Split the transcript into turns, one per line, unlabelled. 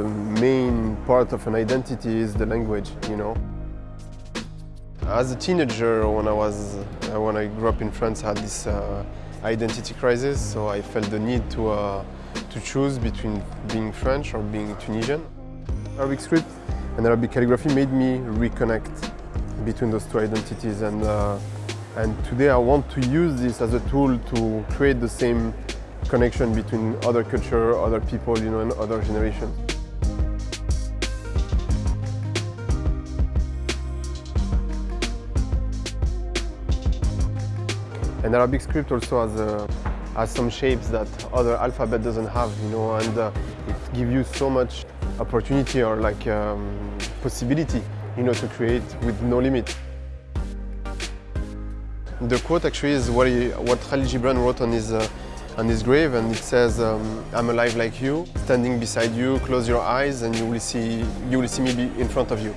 the main part of an identity is the language, you know. As a teenager, when I was, uh, when I grew up in France, I had this uh, identity crisis, so I felt the need to, uh, to choose between being French or being Tunisian. Arabic script and Arabic calligraphy made me reconnect between those two identities and, uh, and today I want to use this as a tool to create the same connection between other culture, other people, you know, and other generations. And Arabic script also has, uh, has some shapes that other alphabet doesn't have, you know, and uh, it gives you so much opportunity or like um, possibility, you know, to create with no limit. The quote actually is what, he, what Khalil Gibran wrote on his, uh, on his grave and it says, um, I'm alive like you, standing beside you, close your eyes and you will see, you will see me in front of you.